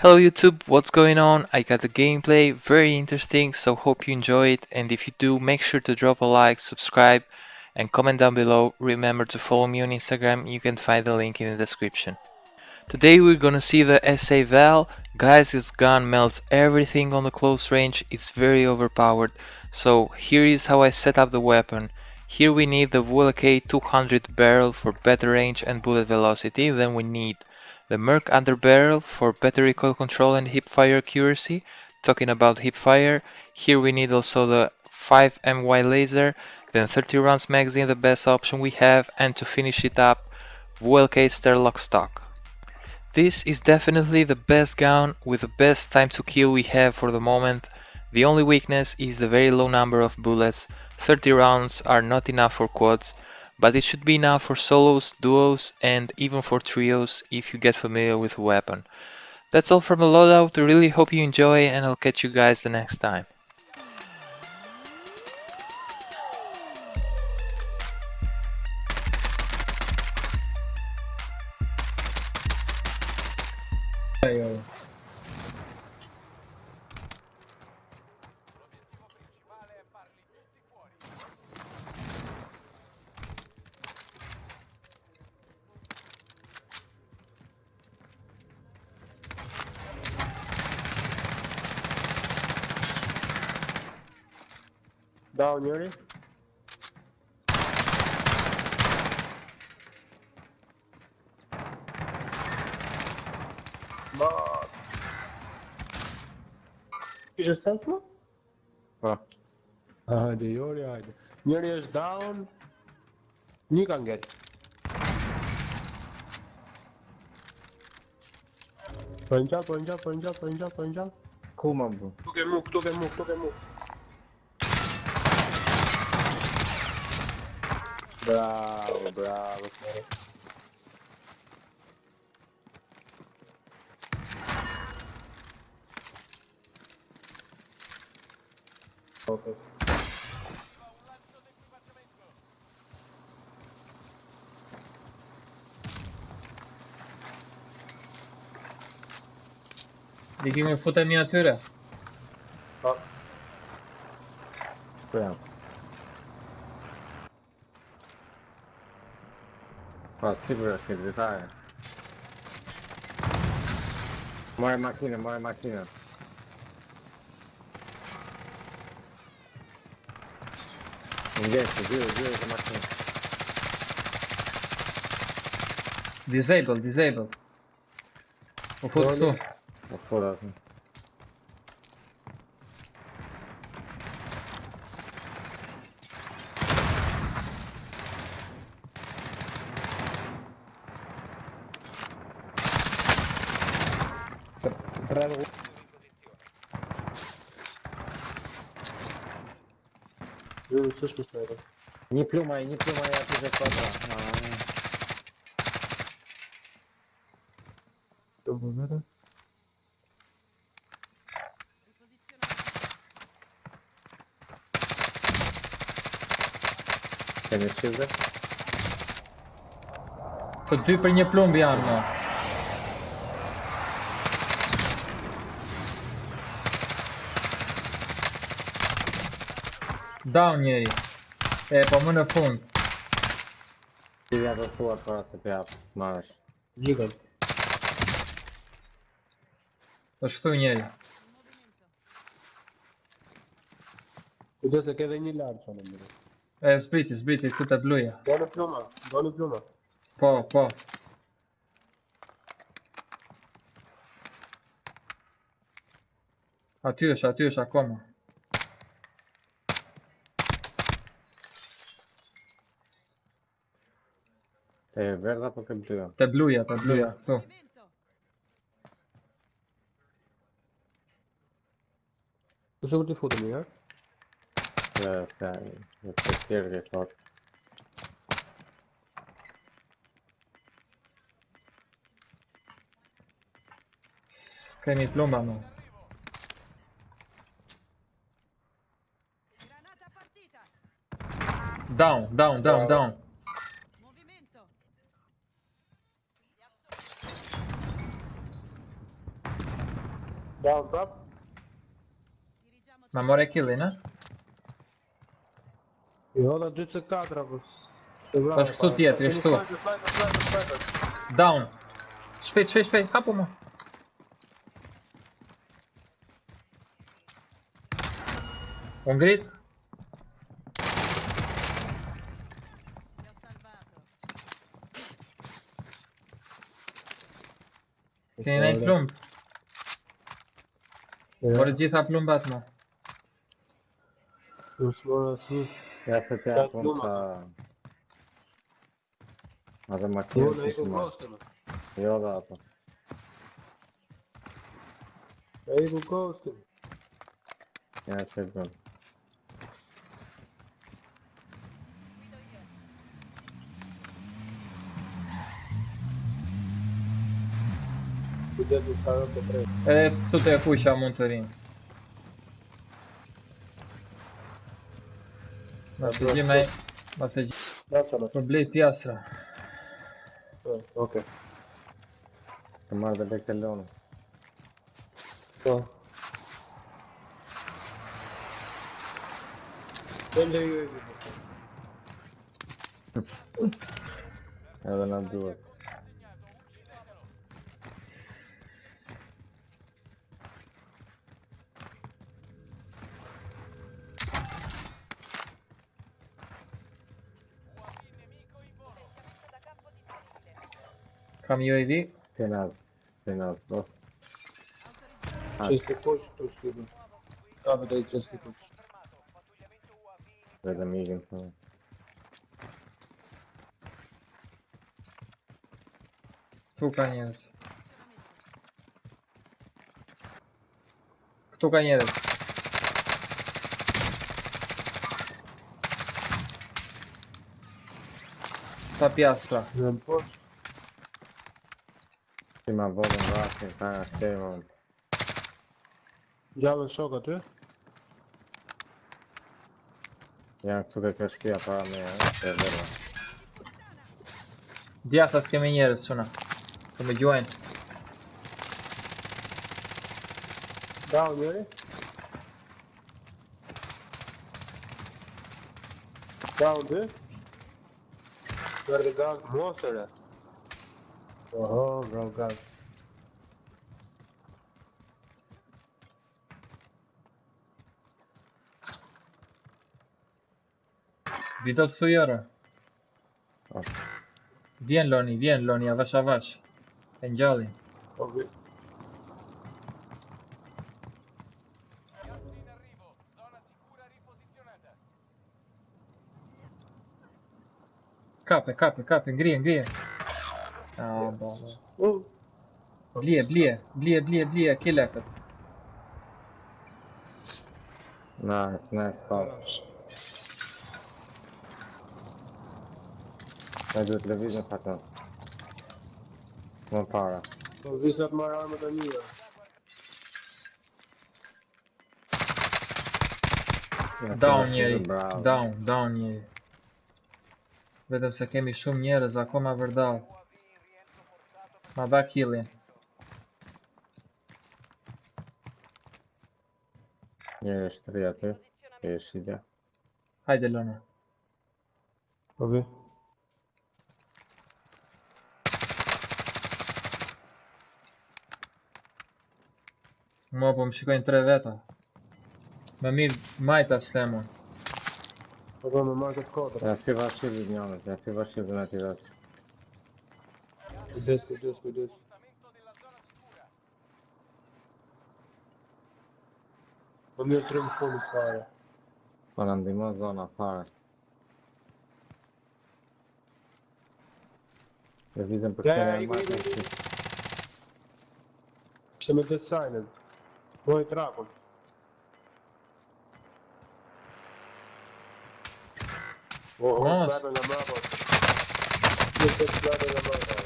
Hello YouTube, what's going on? I got the gameplay, very interesting, so hope you enjoy it and if you do, make sure to drop a like, subscribe and comment down below. Remember to follow me on Instagram, you can find the link in the description. Today we're gonna see the SA Val. Guys, this gun melts everything on the close range, it's very overpowered. So here is how I set up the weapon. Here we need the VLK 200 barrel for better range and bullet velocity, than we need the Merc underbarrel for better recoil control and hipfire accuracy. Talking about hipfire, here we need also the 5MY laser, then 30 rounds magazine, the best option we have, and to finish it up, VLK Sterlock stock. This is definitely the best gun with the best time to kill we have for the moment. The only weakness is the very low number of bullets, 30 rounds are not enough for quads, but it should be enough for solos, duos and even for trios if you get familiar with the weapon. That's all from the loadout, I really hope you enjoy and I'll catch you guys the next time. Down unit. Mark. You just sent me? Ah. Hadi Yuri hadi. Yuri is down. You can get it. Punch up, punch up, punch up, punch up, punch up. Cool, man, bro. Token move, token move, token move. Bravo, bravo. cara. Ok. Di chi mi fotte miniatura? Ja. Sprijam. Pa, sigurno se detalje. Moje makine, moje makine. Gdje su, gdje, gdje je makine? Disable, disable. Ho fottuto tu. Bravo. Юрий, слышь, мы снайпер. Не плюмай, не плюмай, а ты за квадрат. А -а -а. Что Конец, да? Тут ты при не плюм, Бьярно. Down njeri. E, po më në fund. Ti vja të thua për atë të pjap, marrësh. Gjikët është shtu njeri. Kujdo se keve një lartë që në mërë? E, zbriti, zbriti, ku të bluja. Do në pluma, do në pluma. Po, po. Aty është, aty është akoma. Te e verda po ke bluja. Te bluja, te bluja, këtu. Tu ti futemi, ha? Te, te, te, te tjerë fort. Kemi plomba no. Down, down, down, down. Down prap. Ma more kill, ne? Jo, da 24 apo. s- të vrave Po, shtu para. tjetri, Keni shtu. sniper, sniper, sniper, sniper. Down. Shpejt, shpejt, shpejt, hapu më. U ngrit? Li ho Τώρα τι θα πλούν τα τμού. Του φορέ είναι. Έτσι, τι έχει τα τμού. Δεν έχω. Εγώ δεν έχω. Εγώ δεν έχω. Εγώ δεν έχω. Bëm. Kujdes me sa të tre. Edhe këtu të e fuqa mund të rinë. Ma se gjime, ma se gjime, Da çana. për blej pjasra. Okej. Të marrë dhe lekë të lonë. Po. Tende ju e Edhe na duhet. From UAV. Tena, tena, dos. Чески точ, точ, едно. Абе, дай чески точ. Да, да ми идем само. Кто конец? Кто конец? Топятся. Зампорт. See my voting rock and kind of stay on. Дядо, все, готовы? Я отсюда кишки, а правда я верно. Diasa scaminiere sună. Să mă join. Da, Yuri? Da, Yuri? Doar că da, monster Ojo, Rokas. Widok Sujora. Bien, Loni, bien, Loni, awasz, awasz. Enjali. Okay. Capę, capę, capę, grien, grien. Ngrije. Ah, bo. Uh, Blije, blije, blije, blije, blije, kile këtë. Nice, nice, pa. Ne duhet lëvizën pak në. Më para. po visat marrë armët e mija. Ja, Down se njeri, down, down njeri. Vetëm se kemi shumë njerëz akoma vërdall. My back healing. Yes, three at it. Yes, see ya. Hi, Delona. Okay. Μου από μου σηκώνει τρεβέτα Με μιλ μάιτας θέμον Εγώ με μάιτας κότρα Αυτή βασίλη νιώνεται, Cuidado, cuidado, cuidado. Onde eu treino fogo para? Para andar uma zona para. Avisem para terem mais. Estamos a sair. Vou entrar, vou. Oh, Nice.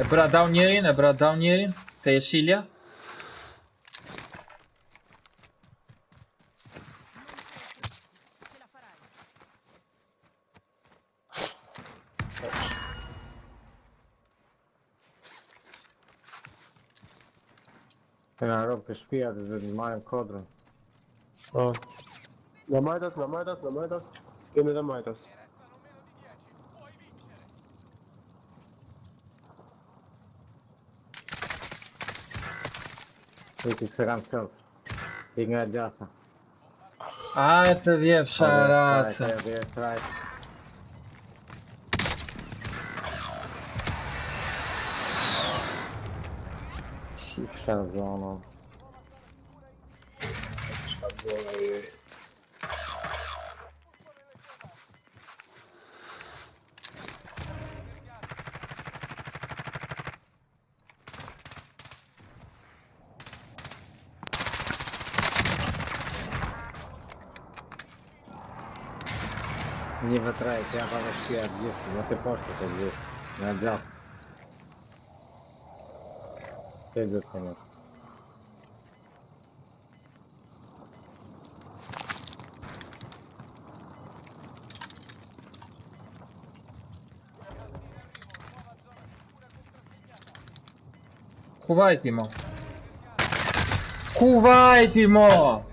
Ebra down yerin, Ebra down yerin. Te jesilia. Ja robię szpijak, że mają kodron. O. Na Majdas, na Majdas, na Majdas. Idziemy na Majdas. этих сранцов и гордятся. А, это девша раса. Шарзоном. Шарзоном. не вытравить, я вообще объезд, но ты просто как здесь надел. Ты идет, конечно. Кувайте ему! Кувайте ему!